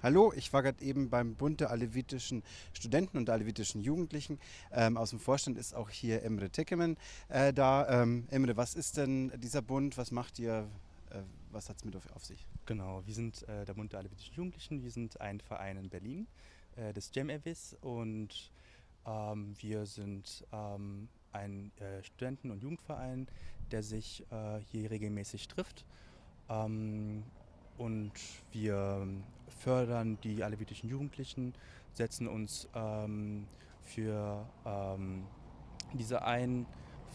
Hallo, ich war gerade eben beim Bund der alevitischen Studenten und alevitischen Jugendlichen. Ähm, aus dem Vorstand ist auch hier Emre Tekemen äh, da. Ähm, Emre, was ist denn dieser Bund? Was macht ihr? Äh, was hat es mit auf, auf, sich? Genau, wir sind äh, der Bund der alevitischen Jugendlichen. Wir sind ein Verein in Berlin, äh, des Jam Evis und ähm, wir sind ähm, ein äh, Studenten- und Jugendverein, der sich äh, hier regelmäßig trifft. Ähm, und wir fördern die alevitischen Jugendlichen, setzen uns ähm, für ähm, diese ein,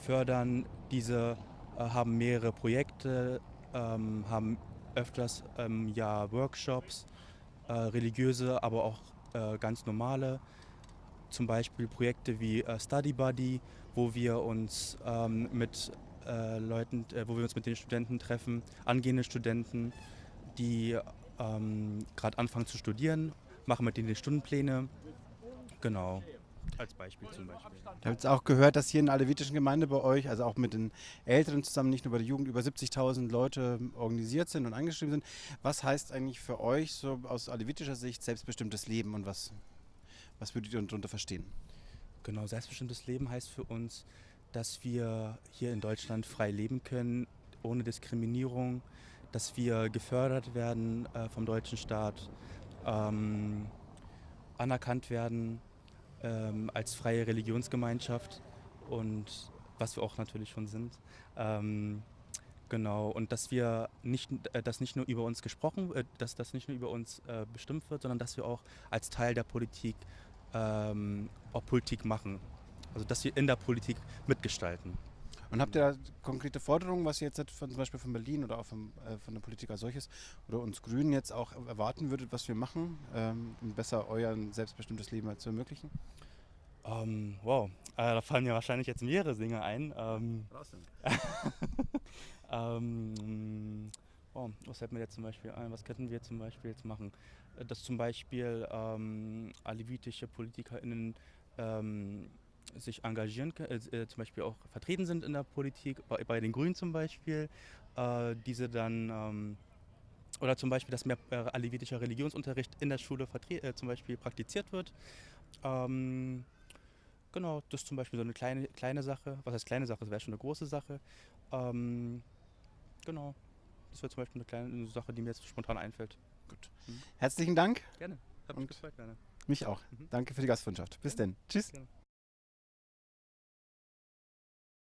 fördern diese, äh, haben mehrere Projekte, ähm, haben öfters im Jahr Workshops, äh, religiöse, aber auch äh, ganz normale. Zum Beispiel Projekte wie äh, Study Buddy, wo wir uns ähm, mit äh, Leuten, äh, wo wir uns mit den Studenten treffen, angehende Studenten, die ähm, gerade anfangen zu studieren, machen mit denen die Stundenpläne. Genau. Als Beispiel zum Beispiel. Ich habe jetzt auch gehört, dass hier in der alevitischen Gemeinde bei euch, also auch mit den Älteren zusammen, nicht nur bei der Jugend, über 70.000 Leute organisiert sind und angeschrieben sind. Was heißt eigentlich für euch so aus alevitischer Sicht selbstbestimmtes Leben und was, was würdet ihr darunter verstehen? Genau, selbstbestimmtes Leben heißt für uns, dass wir hier in Deutschland frei leben können, ohne Diskriminierung, dass wir gefördert werden äh, vom deutschen Staat, ähm, anerkannt werden ähm, als freie Religionsgemeinschaft und was wir auch natürlich schon sind. Ähm, genau, und dass wir nicht, äh, dass nicht nur über uns gesprochen, äh, dass das nicht nur über uns äh, bestimmt wird, sondern dass wir auch als Teil der Politik ähm, auch Politik machen. Also dass wir in der Politik mitgestalten. Und habt ihr da konkrete Forderungen, was ihr jetzt von, zum Beispiel von Berlin oder auch von, äh, von der Politik als solches oder uns Grünen jetzt auch erwarten würdet, was wir machen, ähm, um besser euer selbstbestimmtes Leben halt zu ermöglichen? Ähm, wow, äh, da fallen mir wahrscheinlich jetzt mehrere Dinge ein. Ähm, ähm, oh, was fällt mir jetzt zum Beispiel ein? Was könnten wir zum Beispiel jetzt machen? Äh, dass zum Beispiel ähm, alevitische PolitikerInnen ähm, sich engagieren können, äh, äh, zum Beispiel auch vertreten sind in der Politik, bei, bei den Grünen zum Beispiel, äh, diese dann ähm, oder zum Beispiel, dass mehr äh, alevitischer Religionsunterricht in der Schule äh, zum Beispiel praktiziert wird. Ähm, genau, das ist zum Beispiel so eine kleine, kleine Sache. Was heißt kleine Sache? Das wäre schon eine große Sache. Ähm, genau, das wäre zum Beispiel eine kleine Sache, die mir jetzt spontan einfällt. Gut. Mhm. Herzlichen Dank. Gerne. Hat mich gefreut, gerne. Mich auch. Mhm. Danke für die Gastfreundschaft. Bis ja. denn. Tschüss. Gerne.